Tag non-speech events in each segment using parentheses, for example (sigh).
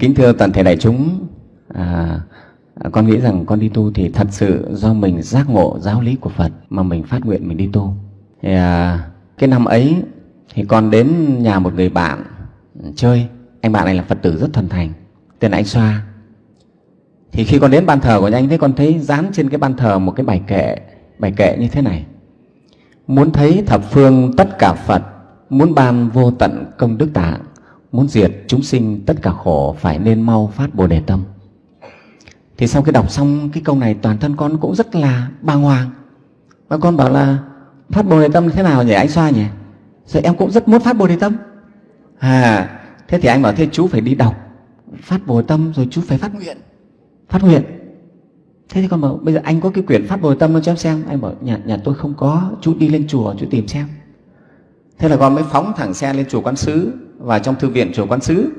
Kính thưa toàn thể đại chúng, à, con nghĩ rằng con đi tu thì thật sự do mình giác ngộ giáo lý của Phật mà mình phát nguyện mình đi tu. Thì, à, cái năm ấy thì con đến nhà một người bạn chơi, anh bạn này là Phật tử rất thuần thành, tên là anh Xoa. Thì khi con đến ban thờ của anh thấy con thấy dán trên cái ban thờ một cái bài kệ, bài kệ như thế này. Muốn thấy thập phương tất cả Phật, muốn ban vô tận công đức tạng, muốn diệt chúng sinh, tất cả khổ phải nên mau phát bồ đề tâm. Thì sau khi đọc xong cái câu này, toàn thân con cũng rất là bàng hoàng. Và con bảo là, phát bồ đề tâm thế nào nhỉ, anh xoa nhỉ? Rồi em cũng rất muốn phát bồ đề tâm. À thế thì anh bảo, thế chú phải đi đọc, phát bồ đề tâm, rồi chú phải phát nguyện phát nguyện. Thế thì con bảo, bây giờ anh có cái quyển phát bồ đề tâm cho em xem. Anh bảo, nhà nhà tôi không có, chú đi lên chùa, chú tìm xem thế là con mới phóng thẳng xe lên chùa quán sứ. Và trong thư viện chùa quán sứ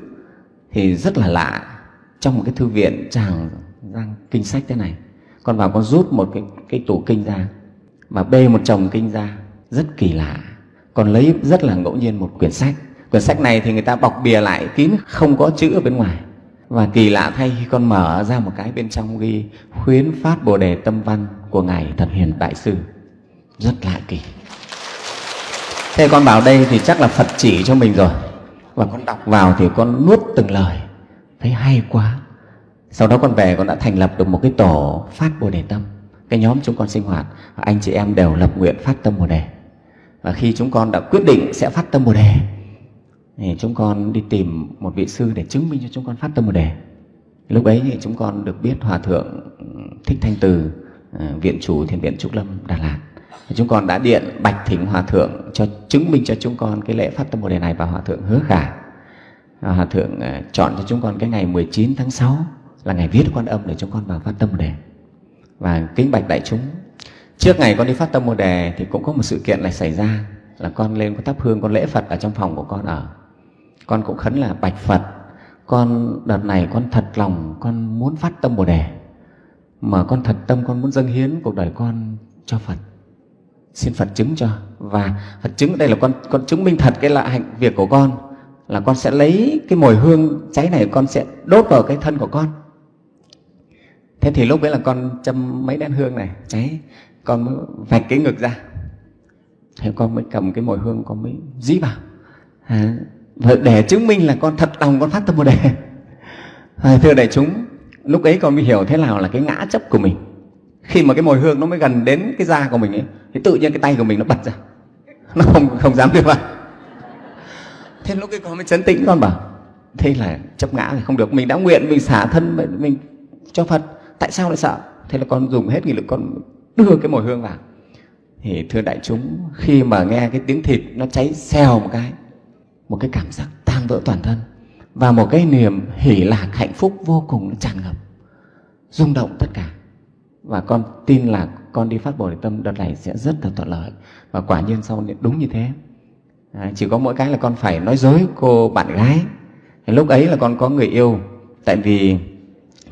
thì rất là lạ. Trong một cái thư viện tràng răng kinh sách thế này con vào con rút một cái, cái tủ kinh ra và bê một chồng kinh ra. Rất kỳ lạ. Con lấy rất là ngẫu nhiên một quyển sách. Quyển sách này thì người ta bọc bìa lại kín không có chữ ở bên ngoài. Và kỳ lạ thay khi con mở ra một cái bên trong ghi khuyến phát bồ đề tâm văn của ngài thật hiền đại sư. Rất lạ kỳ thế con bảo đây thì chắc là phật chỉ cho mình rồi. Và con đọc. Vào thì con nuốt từng lời. Thấy hay quá. Sau đó con về con đã thành lập được một cái tổ phát bồ đề tâm. Cái nhóm chúng con sinh hoạt anh chị em đều lập nguyện phát tâm bồ đề. Và khi chúng con đã quyết định sẽ phát tâm bồ đề thì chúng con đi tìm một vị sư để chứng minh cho chúng con phát tâm bồ đề. Lúc ấy thì chúng con được biết hòa thượng thích thanh từ ờ, viện chủ thiền viện trúc lâm đà lạt chúng con đã điện bạch thỉnh hòa thượng cho chứng minh cho chúng con cái lễ phát tâm bồ đề này và hòa thượng hứa khả. Hòa thượng ờ, chọn cho chúng con cái ngày 19 tháng 6 là ngày viết quan âm để chúng con vào phát tâm bồ đề. Và kính bạch đại chúng, trước ngày con đi phát tâm bồ đề thì cũng có một sự kiện này xảy ra, là con lên con thắp hương, con lễ phật ở trong phòng của con ở. Con cũng khấn là bạch phật, con đợt này con thật lòng, con muốn phát tâm bồ đề. Mà con thật tâm, con muốn dâng hiến cuộc đời con cho phật xin phật chứng cho. Và phật chứng đây là con con chứng minh thật cái là hạnh việc của con là con sẽ lấy cái mồi hương cháy này con sẽ đốt vào cái thân của con. Thế thì lúc đấy là con châm mấy đèn hương này cháy con mới vạch cái ngực ra. Thế con mới cầm cái mồi hương con mới dí vào. À, để chứng minh là con thật lòng con phát tâm bồ đề. (laughs) À, thưa đại chúng lúc ấy con mới hiểu thế nào là cái ngã chấp của mình khi mà cái mồi hương nó mới gần đến cái da của mình ấy, thì tự nhiên cái tay của mình nó bật ra. Nó không không dám đưa vào. Thế lúc cái con mới chấn tĩnh, con bảo, thế là chấp ngã thì không được. Mình đã nguyện, mình xả thân, mình cho phật. Tại sao lại sợ? Thế là con dùng hết nghị lực, con đưa cái mồi hương vào. Thì thưa đại chúng, khi mà nghe cái tiếng thịt nó cháy xèo một cái một cái cảm giác tan vỡ toàn thân và một cái niềm hỷ lạc hạnh phúc vô cùng tràn ngập, rung động tất cả và con tin là con đi phát bồ đề tâm đợt này sẽ rất là thuận lợi. Và quả nhiên sau đúng như thế. À, chỉ có mỗi cái là con phải nói dối cô bạn gái. Lúc ấy là con có người yêu. Tại vì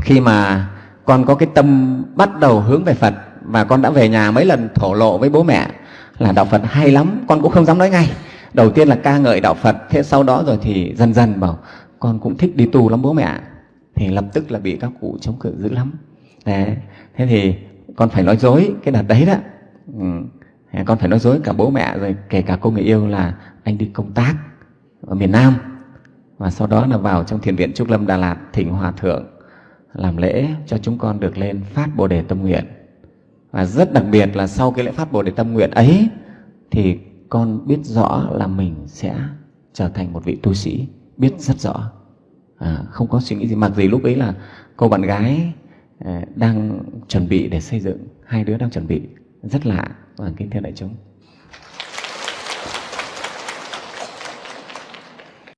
khi mà con có cái tâm bắt đầu hướng về Phật và con đã về nhà mấy lần thổ lộ với bố mẹ là đạo Phật hay lắm con cũng không dám nói ngay. Đầu tiên là ca ngợi đạo Phật thế sau đó rồi thì dần dần bảo con cũng thích đi tu lắm bố mẹ. Thì lập tức là bị các cụ chống cự dữ lắm. Đấy. thế thì con phải nói dối cái đợt đấy đó ừ. con phải nói dối cả bố mẹ rồi kể cả cô người yêu là anh đi công tác ở miền Nam và sau đó là vào trong thiền viện Trúc Lâm Đà Lạt thỉnh hòa thượng làm lễ cho chúng con được lên phát bồ đề tâm nguyện và rất đặc biệt là sau cái lễ phát bồ đề tâm nguyện ấy thì con biết rõ là mình sẽ trở thành một vị tu sĩ biết rất rõ à, không có suy nghĩ gì mặc gì lúc ấy là cô bạn gái Ờ, đang chuẩn bị để xây dựng. Hai đứa đang chuẩn bị. Rất lạ và kính thưa đại chúng.